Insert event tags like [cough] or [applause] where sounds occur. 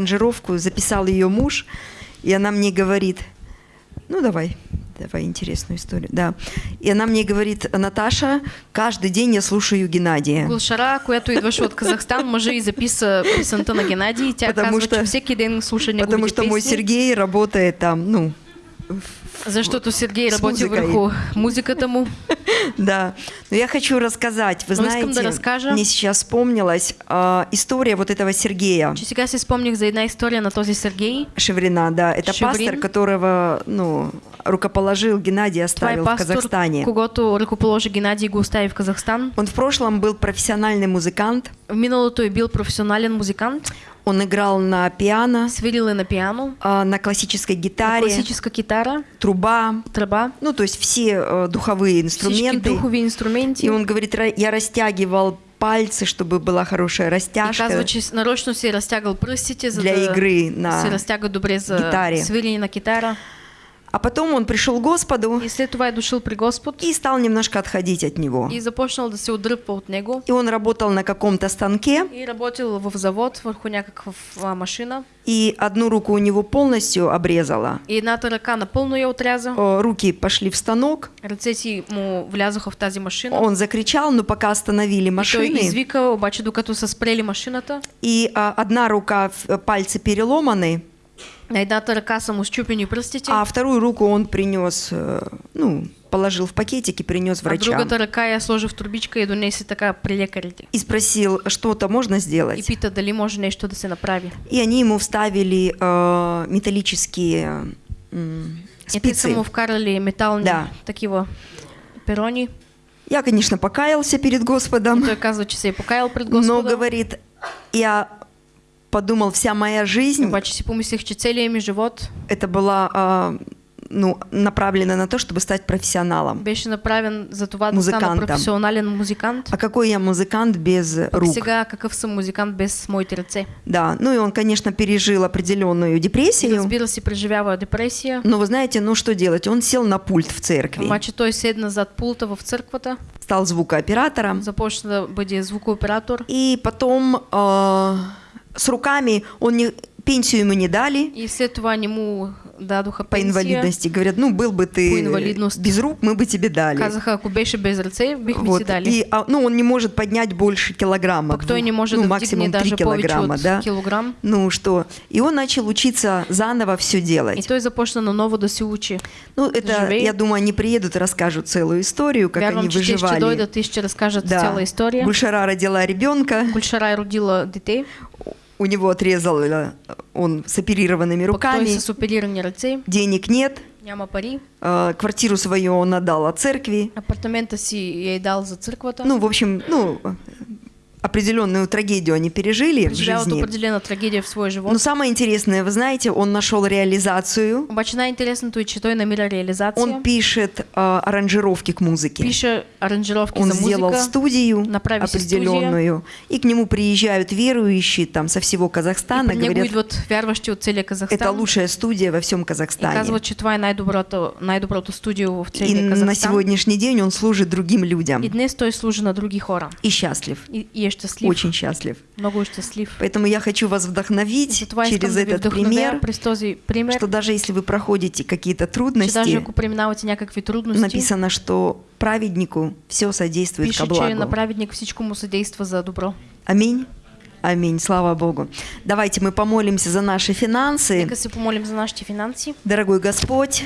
аранжировку записал ее муж, и она мне говорит, ну давай, давай интересную историю, да. И она мне говорит, Наташа, каждый день я слушаю Геннадия. Гулшара, която идваше от Казахстан, може и записа песента на Геннадий. Тя Потому казва, что- че всеки ден слуша неговите Потому что мой Сергей работает там, ну, Защото Сергей с работи върху музиката му. [laughs] да. Но я хочу рассказать, вы Ну, знаете, мне сейчас вспомнилась а, история вот этого Сергея Че сега си спомних за една история на този Сергей. Шеврина, да. Это пастор, которого, ну, рукоположил Геннадий, оставил в Казахстане. когато ръкоположи Геннадий и го остави в Казахстан. Он в прошлом был профессиональный музыкант. В миналото е бил професионален музикант. Он играл на пиано, Свирил на пиано, а, на классической на гитаре, класическа китара, труба, тръба, ну, то есть все э, духовые инструменты. духови инструменти. И он говорит, «Ра- я растягивал пальцы, чтобы была хорошая И растяжка. казва, че с- нарочно си е разтягал пръстите, за Для да игры на добре за гитаре. свирене на китара. А потом он пришел к Господу И след това е дошъл при Господ и стал немножко отходить от него. и започнал да се отдръпва от него. И он работал на каком-то станке, И работил в завод върху някаква а, машина. и одну руку у него полностью обрезала. И едната ръка напълно я отряза. Руки пошли в станок. Ръце си му влязоха в тази машина. Он закричал, но пока остановили И той машины, извика, обаче докато са спрели машината, и а, одна рука, в- пальцы переломаны, на едната ръка са му щупени пръстите, а вторую руку он принес, э, ну, положил в пакетик и принес а врачам. другата ръка я сложи в турбичка и донесе така при лекарите. И спросил, что-то можно И сделать. пита дали може нещо да се направи. И они ему вставили э, металлические И са спицы. му вкарали метални Да. такива перони. Я, конечно, покаялся перед И Господом, че се е покаял пред но, Господа. говорит, я подумал, вся моя жизнь, Обаче си помислих, че целият ми живот это была а, ну, направлена на то, чтобы стать профессионалом. беше направен за това да стана професионален музикант. А какой я музыкант без рук? сега какъв съм музикант без моите ръце. Да, ну и он, конечно, пережил определенную И депрессию. разбира се, преживява депресия. Но вы знаете, ну что делать? Он сел на пульт в церкви, Обаче той седна зад пулта в църквата, стал звукооператором. започна да бъде звукооператор И потом а, с руками он не, пенсию ему не дали и след това не му дадоха по инвалидности. Говорят, ну был бы ты без рук, мы бы тебе дали. Казаха, беше без ръце, бихме Вот. дали. И, а, ну, он не может поднять больше килограмма. Пък той не ну, да максимум вдигне 3 даже повече килограмма, да? килограм. Ну что? И он начал учиться заново все И делать. той започна наново да се учи. Ну, это, живее. я думаю, они приедут и расскажут целую историю, как Вярвам, они выживали. и ще разкажат Да. цяла история. Гульшара родила ребенка, Гульшара родила дете, у него отрезал э, он с оперированными руками, с ръце, денег нет, няма пари, э, квартиру свою он отдал от церкви. апартамента си я е дал за църквата. Ну, в общем, ну, определенную трагедию они пережили в жизни. определена трагедия в своя живот. Но самое интересное, вы знаете, он нашел реализацию, Обаче най-интересното е, че той намира реализация. он пишет э, аранжировки к музыке. пише аранжировки Он за сделал музика. студию определенную, и к нему приезжают верующие там со всего и Казахстана, него говорят, идват вярващи от целия Казахстан. это лучшая студия во всем И Казахстане. казват, че това е най-доброто, най-доброто студио в И целия на сегодняшний день он служит другим людям И днес той служи на други хора. и счастлив, И, и е щастлив. очень счастлив. Много е щастлив. Поэтому я хочу вас вдохновить через этот пример, пример, что даже если вы проходите какие-то трудности, написано, что праведнику все содействует пише, ко благу. на праведник всичко му съдейства за добро. Аминь. Аминь. Слава Богу. Давайте мы помолимся за наши финансы. Нека се помолим за нашите финанси. Дорогой Господь,